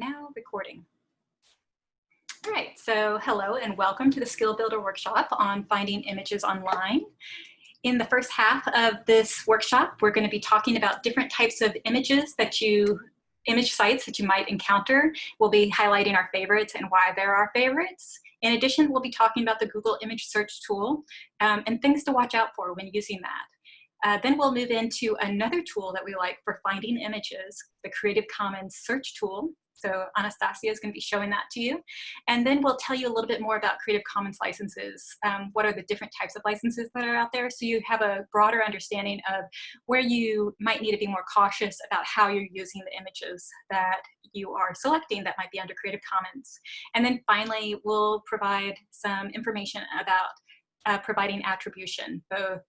now recording. All right, so hello and welcome to the Skill Builder workshop on finding images online. In the first half of this workshop, we're going to be talking about different types of images that you, image sites that you might encounter. We'll be highlighting our favorites and why they're our favorites. In addition, we'll be talking about the Google image search tool um, and things to watch out for when using that. Uh, then we'll move into another tool that we like for finding images, the Creative Commons search tool. So Anastasia is going to be showing that to you. And then we'll tell you a little bit more about Creative Commons licenses. Um, what are the different types of licenses that are out there? So you have a broader understanding of where you might need to be more cautious about how you're using the images that you are selecting that might be under Creative Commons. And then finally, we'll provide some information about uh, providing attribution, both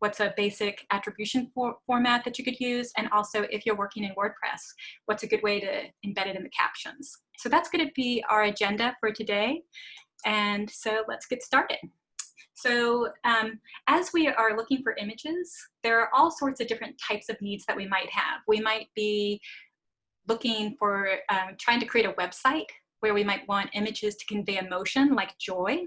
what's a basic attribution for format that you could use, and also if you're working in WordPress, what's a good way to embed it in the captions. So that's going to be our agenda for today. And so let's get started. So um, as we are looking for images, there are all sorts of different types of needs that we might have. We might be looking for um, trying to create a website where we might want images to convey emotion like joy,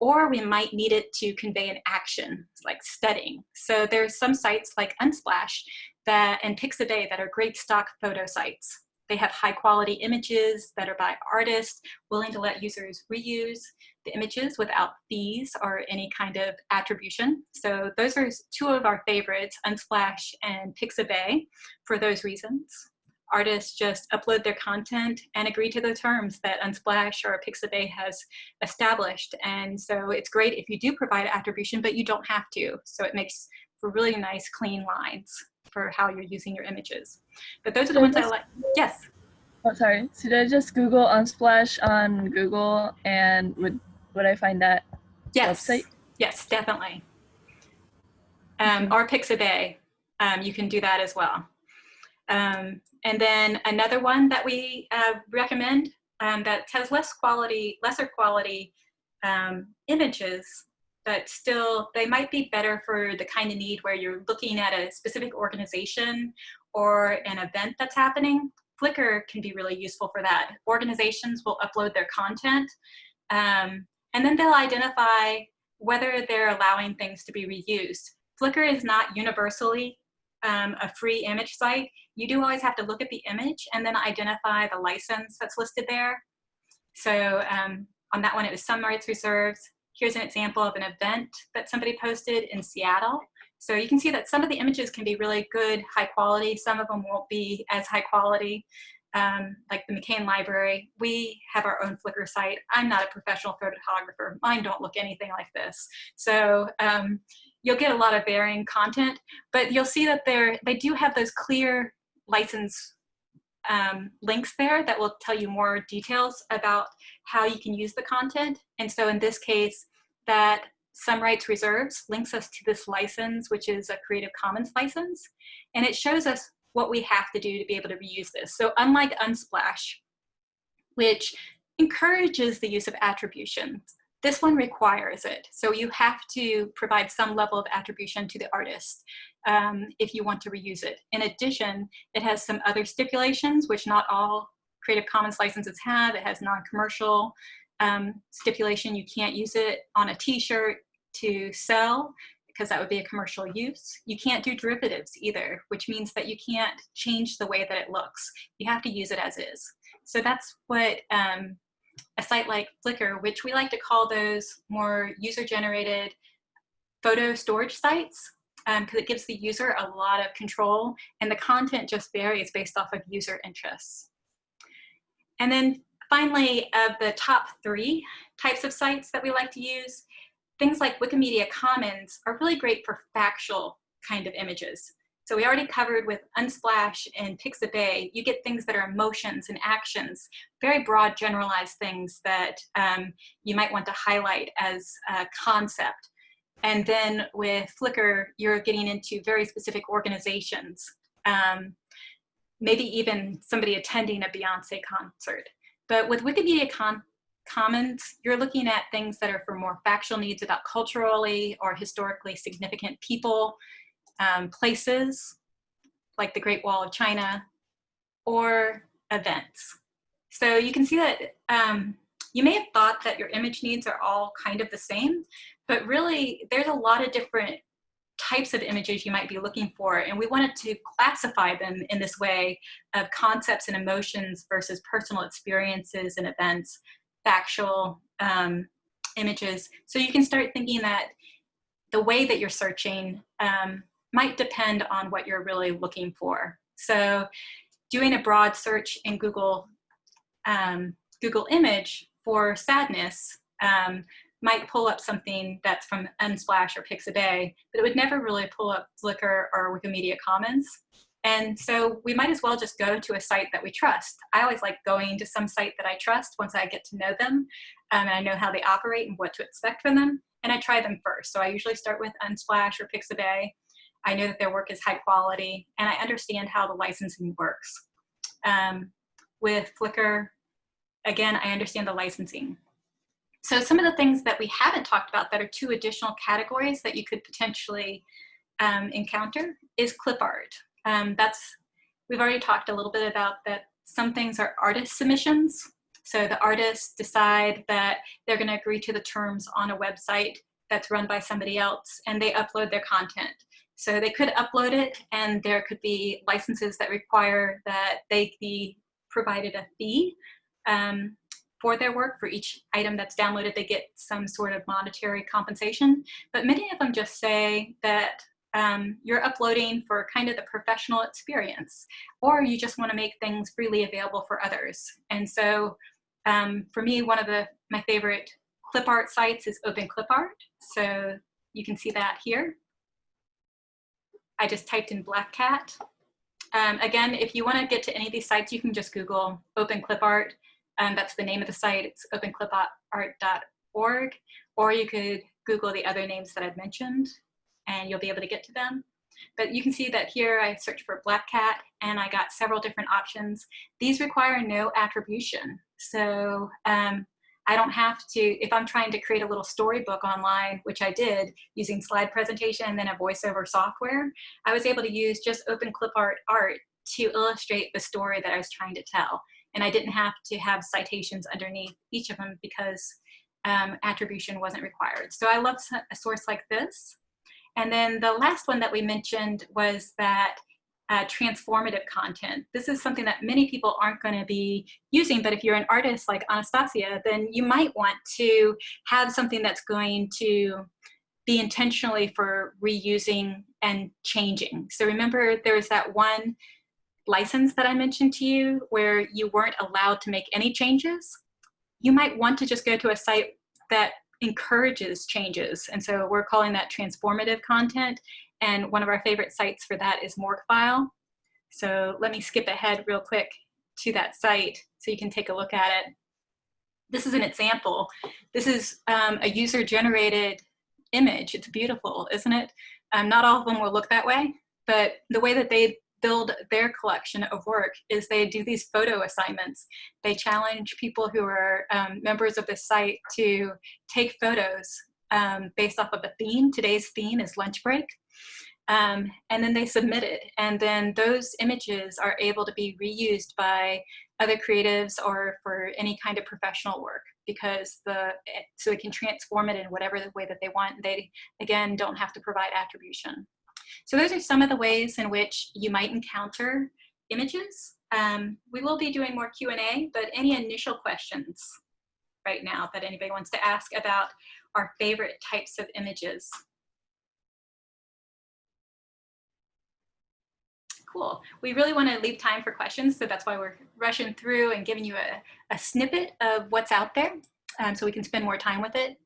or we might need it to convey an action, like studying. So there's some sites like Unsplash that, and Pixabay that are great stock photo sites. They have high quality images that are by artists, willing to let users reuse the images without fees or any kind of attribution. So those are two of our favorites, Unsplash and Pixabay, for those reasons artists just upload their content and agree to the terms that Unsplash or Pixabay has established. And so it's great if you do provide attribution, but you don't have to. So it makes for really nice, clean lines for how you're using your images. But those are the ones I like. Yes. Oh, sorry. Should I just Google Unsplash on Google and would would I find that yes. website? Yes, definitely. Um, or Pixabay, um, you can do that as well. Um, and then another one that we uh, recommend um, that has less quality, lesser quality um, images, but still they might be better for the kind of need where you're looking at a specific organization or an event that's happening. Flickr can be really useful for that. Organizations will upload their content um, and then they'll identify whether they're allowing things to be reused. Flickr is not universally um, a free image site, you do always have to look at the image and then identify the license that's listed there. So um, on that one, it was some rights reserved. Here's an example of an event that somebody posted in Seattle. So you can see that some of the images can be really good, high quality. Some of them won't be as high quality, um, like the McCain Library. We have our own Flickr site. I'm not a professional photographer. Mine don't look anything like this. So um, you'll get a lot of varying content, but you'll see that they're, they do have those clear license um, links there that will tell you more details about how you can use the content. And so in this case, that some rights reserves links us to this license, which is a Creative Commons license. And it shows us what we have to do to be able to reuse this. So unlike Unsplash, which encourages the use of attributions, this one requires it. So you have to provide some level of attribution to the artist um, if you want to reuse it. In addition, it has some other stipulations, which not all Creative Commons licenses have. It has non-commercial um, stipulation. You can't use it on a t-shirt to sell because that would be a commercial use. You can't do derivatives either, which means that you can't change the way that it looks. You have to use it as is. So that's what um, a site like Flickr, which we like to call those more user-generated photo storage sites, because um, it gives the user a lot of control and the content just varies based off of user interests. And then finally, of the top three types of sites that we like to use, things like Wikimedia Commons are really great for factual kind of images. So we already covered with Unsplash and Pixabay, you get things that are emotions and actions, very broad generalized things that um, you might want to highlight as a concept. And then with Flickr, you're getting into very specific organizations, um, maybe even somebody attending a Beyonce concert. But with Wikimedia Con Commons, you're looking at things that are for more factual needs about culturally or historically significant people um, places like the Great Wall of China or events. So you can see that um, you may have thought that your image needs are all kind of the same, but really there's a lot of different types of images you might be looking for. And we wanted to classify them in this way of concepts and emotions versus personal experiences and events, factual um, images. So you can start thinking that the way that you're searching um, might depend on what you're really looking for. So doing a broad search in Google, um, Google image for sadness um, might pull up something that's from Unsplash or Pixabay, but it would never really pull up Flickr or Wikimedia Commons. And so we might as well just go to a site that we trust. I always like going to some site that I trust once I get to know them um, and I know how they operate and what to expect from them. And I try them first. So I usually start with Unsplash or Pixabay. I know that their work is high quality and I understand how the licensing works. Um, with Flickr, again, I understand the licensing. So some of the things that we haven't talked about that are two additional categories that you could potentially um, encounter is clip art. Um, that's, we've already talked a little bit about that some things are artist submissions. So the artists decide that they're gonna agree to the terms on a website that's run by somebody else and they upload their content. So they could upload it and there could be licenses that require that they be provided a fee um, for their work. For each item that's downloaded, they get some sort of monetary compensation. But many of them just say that um, you're uploading for kind of the professional experience, or you just want to make things freely available for others. And so um, for me, one of the my favorite clip art sites is Open Clip Art. So you can see that here. I just typed in Black Cat. Um, again, if you want to get to any of these sites, you can just Google Open Clip Art. Um, that's the name of the site. It's openclipart.org. Or you could Google the other names that I've mentioned and you'll be able to get to them. But you can see that here I searched for Black Cat and I got several different options. These require no attribution. So um, I don't have to, if I'm trying to create a little storybook online, which I did using slide presentation and then a voiceover software, I was able to use just open clip art art to illustrate the story that I was trying to tell. And I didn't have to have citations underneath each of them because um, attribution wasn't required. So I love a source like this. And then the last one that we mentioned was that uh, transformative content. This is something that many people aren't going to be using, but if you're an artist like Anastasia, then you might want to have something that's going to be intentionally for reusing and changing. So remember there was that one license that I mentioned to you where you weren't allowed to make any changes. You might want to just go to a site that encourages changes. And so we're calling that transformative content. And one of our favorite sites for that is Morguefile. So let me skip ahead real quick to that site so you can take a look at it. This is an example. This is um, a user generated image. It's beautiful, isn't it? Um, not all of them will look that way, but the way that they build their collection of work is they do these photo assignments. They challenge people who are um, members of the site to take photos um, based off of a theme. Today's theme is lunch break. Um, and then they submit it. And then those images are able to be reused by other creatives or for any kind of professional work because the so it can transform it in whatever the way that they want. They, again, don't have to provide attribution. So those are some of the ways in which you might encounter images. Um, we will be doing more Q&A, but any initial questions right now that anybody wants to ask about our favorite types of images? Cool. We really want to leave time for questions, so that's why we're rushing through and giving you a, a snippet of what's out there um, so we can spend more time with it.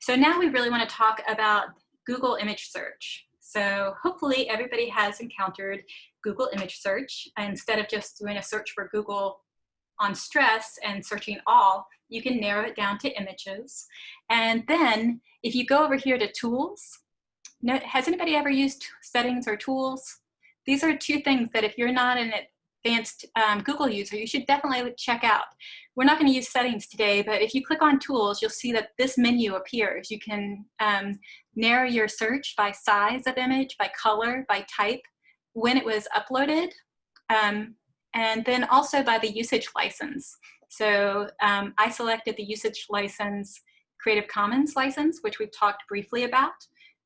So now we really want to talk about Google image search. So hopefully everybody has encountered Google image search. Instead of just doing a search for Google on stress and searching all, you can narrow it down to images. And then if you go over here to tools, has anybody ever used settings or tools? These are two things that if you're not an advanced um, Google user, you should definitely check out. We're not going to use settings today, but if you click on tools, you'll see that this menu appears. You can um, narrow your search by size of image, by color, by type, when it was uploaded, um, and then also by the usage license. So um, I selected the usage license Creative Commons license, which we've talked briefly about.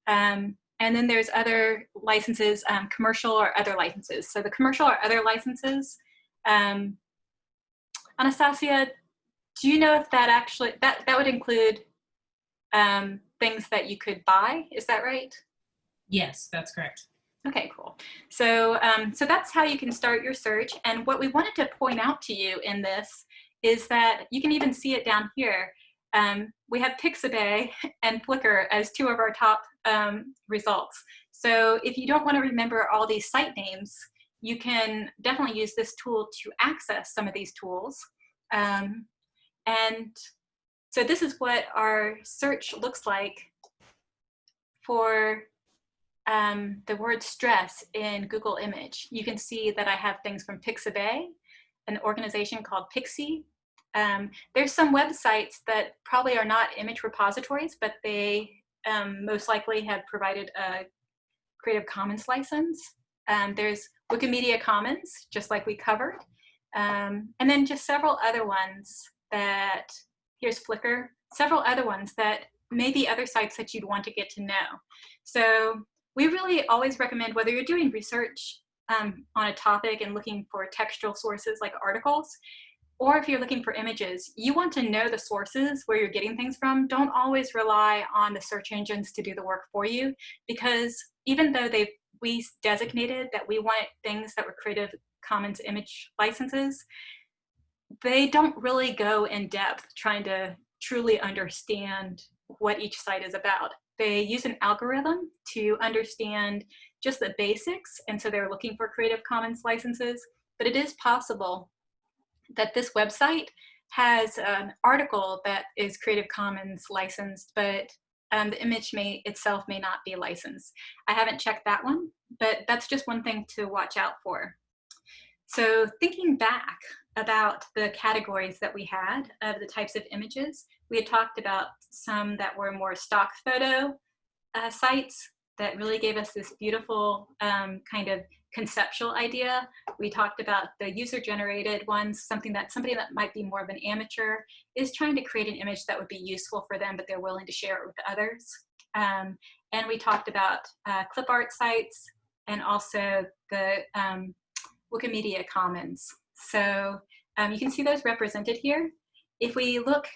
Um, and then there's other licenses, um, commercial or other licenses. So the commercial or other licenses, um, Anastasia, do you know if that actually, that, that would include um, things that you could buy, is that right? Yes, that's correct. Okay, cool. So, um, so that's how you can start your search. And what we wanted to point out to you in this is that you can even see it down here. Um, we have Pixabay and Flickr as two of our top um, results. So if you don't want to remember all these site names, you can definitely use this tool to access some of these tools. Um, and so this is what our search looks like for um, the word stress in Google image. You can see that I have things from Pixabay, an organization called Pixie. Um, there's some websites that probably are not image repositories, but they um, most likely have provided a Creative Commons license. Um, there's Wikimedia Commons, just like we covered. Um, and then just several other ones that, here's Flickr, several other ones that may be other sites that you'd want to get to know. So we really always recommend whether you're doing research um, on a topic and looking for textual sources like articles, or if you're looking for images, you want to know the sources where you're getting things from. Don't always rely on the search engines to do the work for you, because even though they we designated that we wanted things that were Creative Commons image licenses, they don't really go in depth trying to truly understand what each site is about. They use an algorithm to understand just the basics, and so they're looking for Creative Commons licenses, but it is possible that this website has an article that is Creative Commons licensed, but um, the image may itself may not be licensed. I haven't checked that one, but that's just one thing to watch out for. So thinking back about the categories that we had of the types of images, we had talked about some that were more stock photo uh, sites that really gave us this beautiful um, kind of conceptual idea. We talked about the user generated ones, something that somebody that might be more of an amateur is trying to create an image that would be useful for them, but they're willing to share it with others. Um, and we talked about uh, clip art sites and also the um, Wikimedia Commons. So um, you can see those represented here. If we look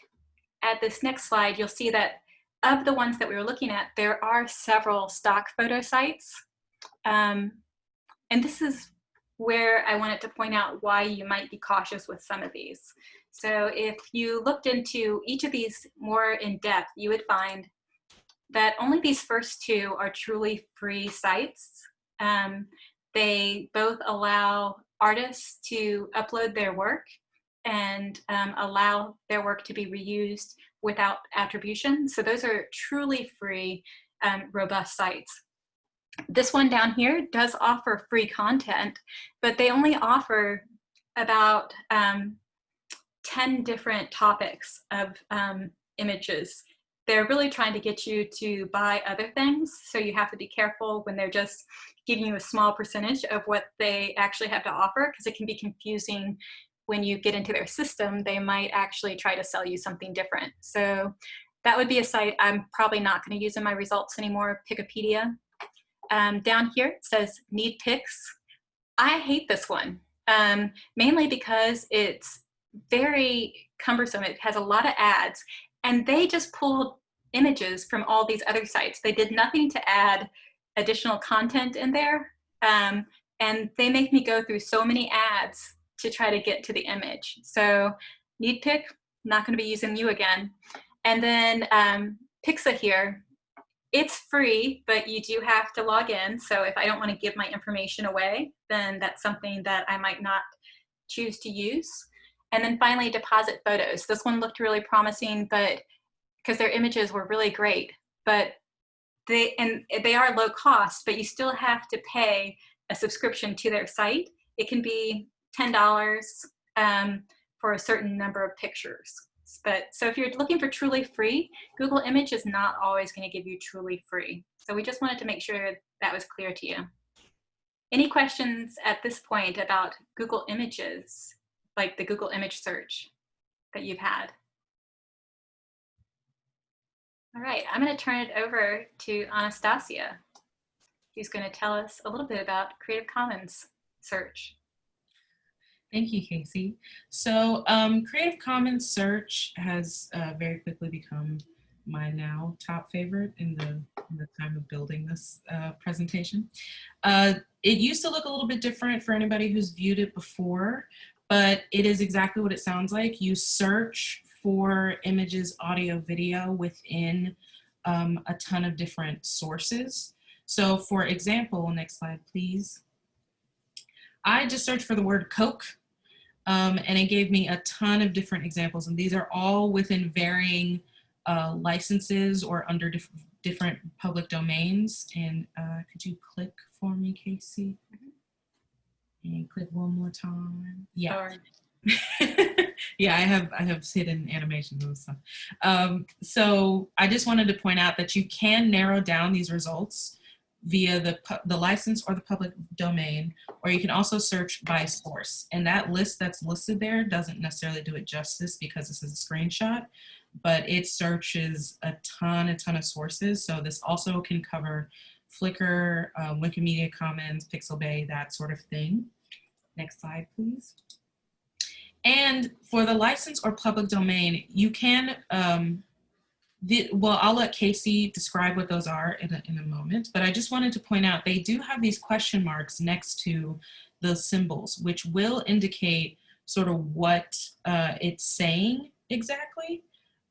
at this next slide, you'll see that of the ones that we were looking at, there are several stock photo sites. Um, and this is where I wanted to point out why you might be cautious with some of these. So if you looked into each of these more in depth, you would find that only these first two are truly free sites. Um, they both allow artists to upload their work and um, allow their work to be reused without attribution. So those are truly free, um, robust sites. This one down here does offer free content, but they only offer about um, 10 different topics of um, images. They're really trying to get you to buy other things, so you have to be careful when they're just giving you a small percentage of what they actually have to offer, because it can be confusing when you get into their system, they might actually try to sell you something different. So that would be a site I'm probably not going to use in my results anymore, Picopedia. Um, down here it says need pics. I hate this one, um, mainly because it's very cumbersome. It has a lot of ads and they just pulled images from all these other sites. They did nothing to add additional content in there. Um, and they make me go through so many ads to try to get to the image. So need pic, not gonna be using you again. And then um, Pixa here, it's free, but you do have to log in. So if I don't wanna give my information away, then that's something that I might not choose to use. And then finally, deposit photos. This one looked really promising, but because their images were really great, but they, and they are low cost, but you still have to pay a subscription to their site. It can be $10 um, for a certain number of pictures. But so if you're looking for truly free, Google Image is not always going to give you truly free. So we just wanted to make sure that was clear to you. Any questions at this point about Google Images, like the Google image search? that you've had. All right, I'm going to turn it over to Anastasia, who's going to tell us a little bit about Creative Commons search. Thank you, Casey. So um, Creative Commons search has uh, very quickly become my now top favorite in the, in the time of building this uh, presentation. Uh, it used to look a little bit different for anybody who's viewed it before, but it is exactly what it sounds like. You search for images, audio, video within um, a ton of different sources. So for example, next slide, please. I just searched for the word Coke um, and it gave me a ton of different examples. And these are all within varying uh, licenses or under diff different public domains. And uh, could you click for me, Casey? And click one more time. Yeah. Yeah, I have I have hidden animations and stuff. Um, so I just wanted to point out that you can narrow down these results via the, the license or the public domain, or you can also search by source. And that list that's listed there doesn't necessarily do it justice because this is a screenshot, but it searches a ton, a ton of sources. So this also can cover Flickr, uh, Wikimedia Commons, Pixabay, that sort of thing. Next slide, please. And for the license or public domain, you can um, the, well, I'll let Casey describe what those are in a, in a moment, but I just wanted to point out they do have these question marks next to the symbols, which will indicate sort of what uh, it's saying exactly.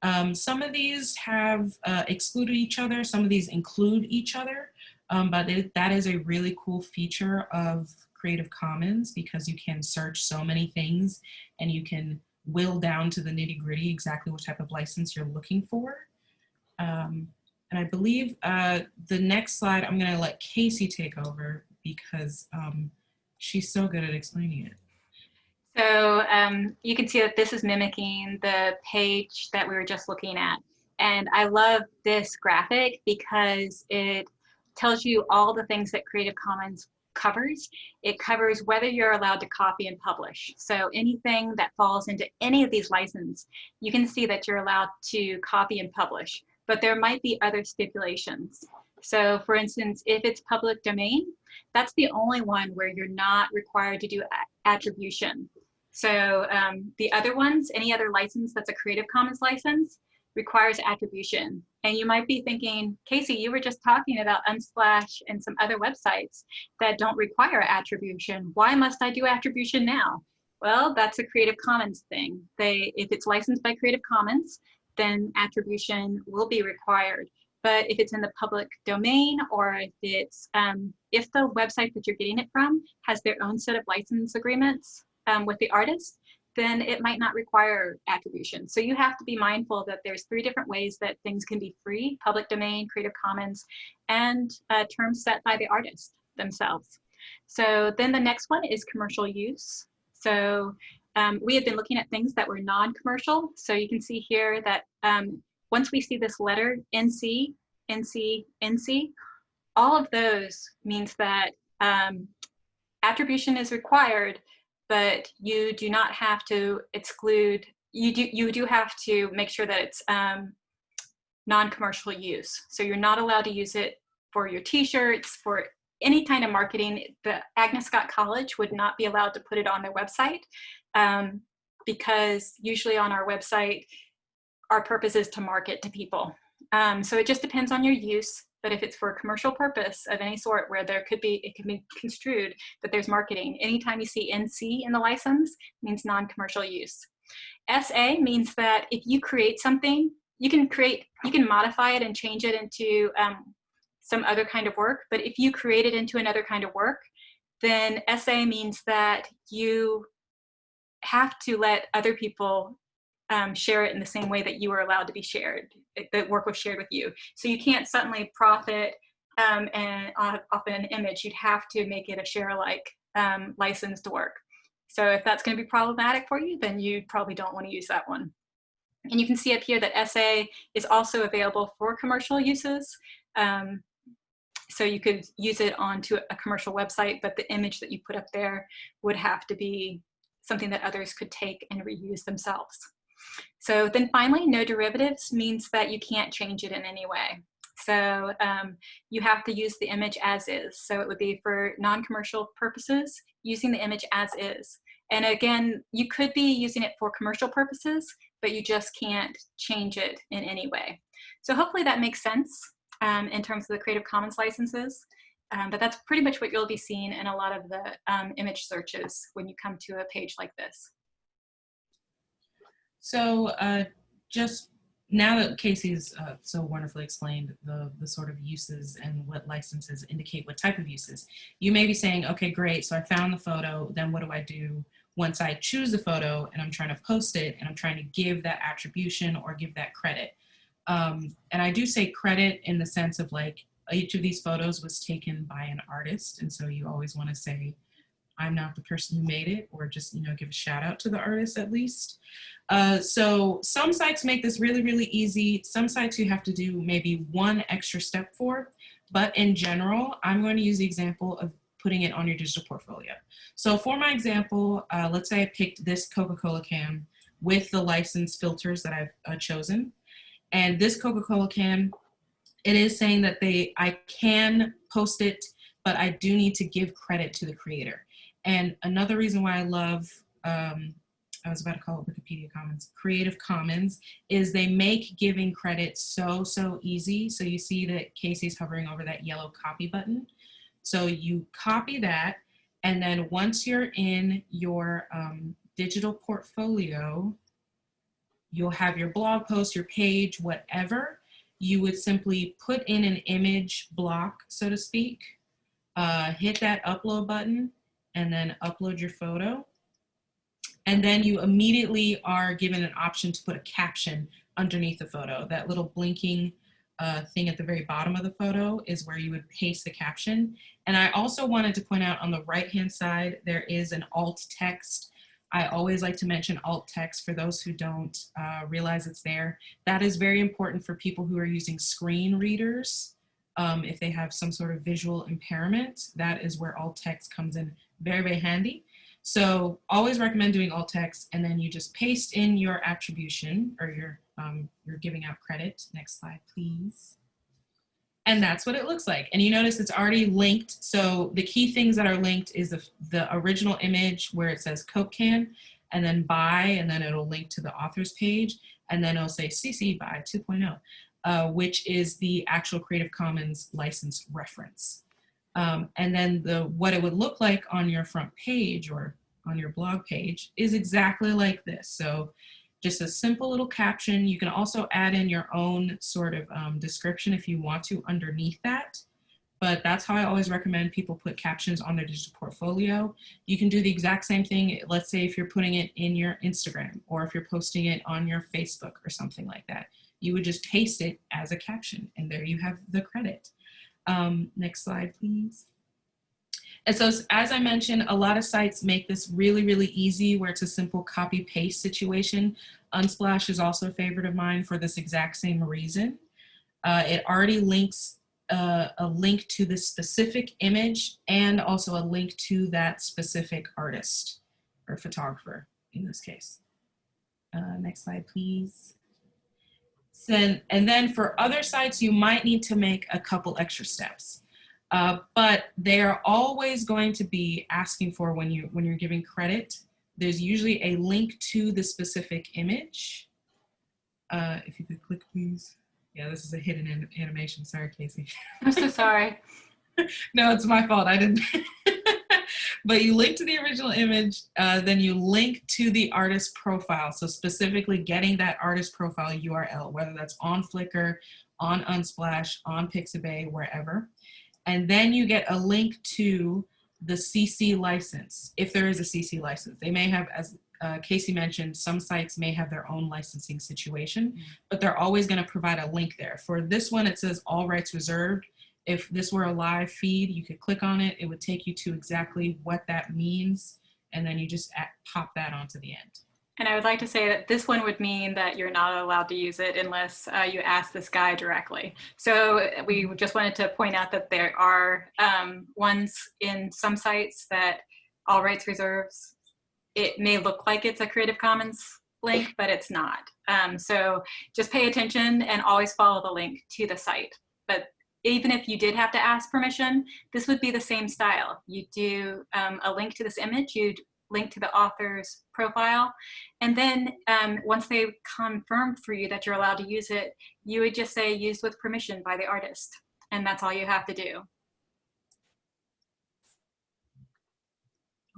Um, some of these have uh, excluded each other, some of these include each other, um, but it, that is a really cool feature of Creative Commons because you can search so many things and you can will down to the nitty gritty exactly what type of license you're looking for. Um, and I believe uh, the next slide, I'm gonna let Casey take over because um, she's so good at explaining it. So um, you can see that this is mimicking the page that we were just looking at. And I love this graphic because it tells you all the things that Creative Commons covers. It covers whether you're allowed to copy and publish. So anything that falls into any of these licenses, you can see that you're allowed to copy and publish but there might be other stipulations. So for instance, if it's public domain, that's the only one where you're not required to do attribution. So um, the other ones, any other license that's a Creative Commons license, requires attribution. And you might be thinking, Casey, you were just talking about Unsplash and some other websites that don't require attribution. Why must I do attribution now? Well, that's a Creative Commons thing. They, if it's licensed by Creative Commons, then attribution will be required. But if it's in the public domain or if it's, um, if the website that you're getting it from has their own set of license agreements um, with the artist, then it might not require attribution. So you have to be mindful that there's three different ways that things can be free, public domain, Creative Commons, and uh, terms set by the artist themselves. So then the next one is commercial use. So um, we had been looking at things that were non-commercial. So you can see here that um, once we see this letter NC, NC, NC, all of those means that um, attribution is required, but you do not have to exclude, you do, you do have to make sure that it's um, non-commercial use. So you're not allowed to use it for your t-shirts, for any kind of marketing. The Agnes Scott College would not be allowed to put it on their website um, because usually on our website, our purpose is to market to people. Um, so it just depends on your use, but if it's for a commercial purpose of any sort where there could be, it can be construed that there's marketing. Anytime you see NC in the license means non-commercial use. SA means that if you create something, you can create, you can modify it and change it into um, some other kind of work, but if you create it into another kind of work, then SA means that you have to let other people um, share it in the same way that you were allowed to be shared, the work was shared with you. So you can't suddenly profit um, and off, off an image, you'd have to make it a share alike um, licensed work. So if that's gonna be problematic for you, then you probably don't wanna use that one. And you can see up here that SA is also available for commercial uses. Um, so you could use it onto a commercial website, but the image that you put up there would have to be something that others could take and reuse themselves. So then finally, no derivatives means that you can't change it in any way. So um, you have to use the image as is. So it would be for non-commercial purposes, using the image as is. And again, you could be using it for commercial purposes, but you just can't change it in any way. So hopefully that makes sense um, in terms of the Creative Commons licenses. Um, but that's pretty much what you'll be seeing in a lot of the um, image searches when you come to a page like this. So uh, just now that Casey's uh, so wonderfully explained the, the sort of uses and what licenses indicate what type of uses, you may be saying, okay, great, so I found the photo, then what do I do once I choose the photo and I'm trying to post it and I'm trying to give that attribution or give that credit? Um, and I do say credit in the sense of like each of these photos was taken by an artist. And so you always want to say, I'm not the person who made it, or just, you know, give a shout out to the artist at least. Uh, so some sites make this really, really easy. Some sites you have to do maybe one extra step for, but in general, I'm going to use the example of putting it on your digital portfolio. So for my example, uh, let's say I picked this Coca-Cola can with the license filters that I've uh, chosen. And this Coca-Cola can, it is saying that they, I can post it, but I do need to give credit to the creator. And another reason why I love, um, I was about to call it Wikipedia Commons, Creative Commons, is they make giving credit so, so easy. So you see that Casey's hovering over that yellow copy button. So you copy that, and then once you're in your um, digital portfolio, you'll have your blog post, your page, whatever. You would simply put in an image block, so to speak, uh, hit that upload button, and then upload your photo. And then you immediately are given an option to put a caption underneath the photo. That little blinking uh, thing at the very bottom of the photo is where you would paste the caption. And I also wanted to point out on the right-hand side, there is an alt text. I always like to mention alt text for those who don't uh, realize it's there. That is very important for people who are using screen readers. Um, if they have some sort of visual impairment, that is where alt text comes in very, very handy. So always recommend doing alt text and then you just paste in your attribution or your, um, you're giving out credit. Next slide, please. And that's what it looks like. And you notice it's already linked. So the key things that are linked is the, the original image where it says Coke can and then by, and then it'll link to the author's page. And then it'll say CC by 2.0, uh, which is the actual Creative Commons license reference. Um, and then the what it would look like on your front page or on your blog page is exactly like this. So just a simple little caption. You can also add in your own sort of um, description if you want to underneath that. But that's how I always recommend people put captions on their digital portfolio. You can do the exact same thing. Let's say if you're putting it in your Instagram or if you're posting it on your Facebook or something like that, you would just paste it as a caption and there you have the credit. Um, next slide, please. And so as I mentioned, a lot of sites make this really, really easy where it's a simple copy paste situation. Unsplash is also a favorite of mine for this exact same reason. Uh, it already links uh, a link to the specific image and also a link to that specific artist or photographer in this case. Uh, next slide, please. And then for other sites, you might need to make a couple extra steps. Uh, but they are always going to be asking for when, you, when you're giving credit, there's usually a link to the specific image. Uh, if you could click, please. Yeah, this is a hidden animation. Sorry, Casey. I'm so sorry. no, it's my fault. I didn't. but you link to the original image, uh, then you link to the artist profile. So specifically getting that artist profile URL, whether that's on Flickr, on Unsplash, on Pixabay, wherever. And then you get a link to the CC license, if there is a CC license. They may have, as uh, Casey mentioned, some sites may have their own licensing situation, mm -hmm. but they're always gonna provide a link there. For this one, it says all rights reserved. If this were a live feed, you could click on it. It would take you to exactly what that means. And then you just pop that onto the end. And I would like to say that this one would mean that you're not allowed to use it unless uh, you ask this guy directly. So we just wanted to point out that there are um, ones in some sites that all rights reserves, it may look like it's a Creative Commons link, but it's not. Um, so just pay attention and always follow the link to the site. But even if you did have to ask permission, this would be the same style. You do um, a link to this image, you'd link to the author's profile, and then um, once they confirm for you that you're allowed to use it, you would just say used with permission by the artist, and that's all you have to do.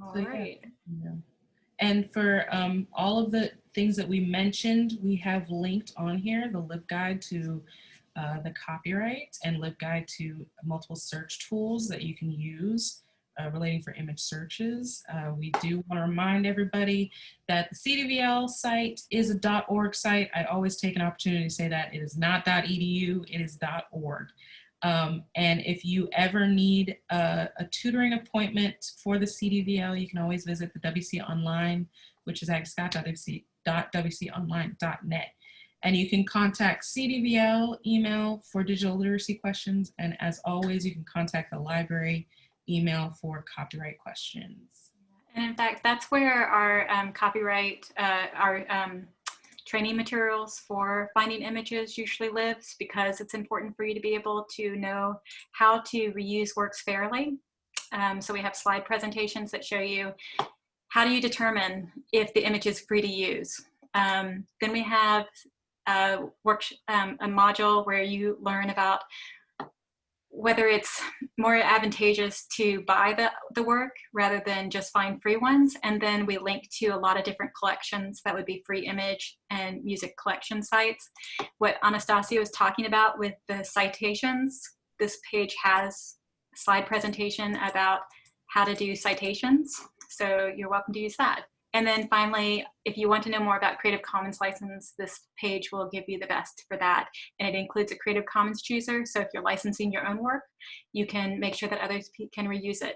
All So, right. Yeah. And for um, all of the things that we mentioned, we have linked on here the LibGuide to uh, the copyright and LibGuide to multiple search tools that you can use uh, relating for image searches. Uh, we do want to remind everybody that the CDVL site is a dot .org site. I always take an opportunity to say that it is not .edu, it is .org. Um, and if you ever need a, a, tutoring appointment for the CDVL, you can always visit the WC Online, which is agscott.wconline.net. And you can contact CDVL email for digital literacy questions. And as always, you can contact the library email for copyright questions. And in fact, that's where our um, copyright, uh, our um, training materials for finding images usually lives because it's important for you to be able to know how to reuse works fairly. Um, so we have slide presentations that show you how do you determine if the image is free to use. Um, then we have a, work, um, a module where you learn about whether it's more advantageous to buy the, the work rather than just find free ones. And then we link to a lot of different collections that would be free image and music collection sites. What Anastasia was talking about with the citations, this page has slide presentation about how to do citations. So you're welcome to use that. And then finally, if you want to know more about Creative Commons license, this page will give you the best for that. And it includes a Creative Commons chooser. So if you're licensing your own work, you can make sure that others can reuse it.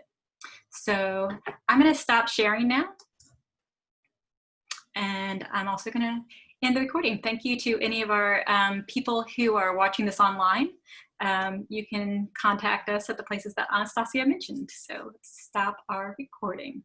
So I'm gonna stop sharing now. And I'm also gonna end the recording. Thank you to any of our um, people who are watching this online. Um, you can contact us at the places that Anastasia mentioned. So let's stop our recording.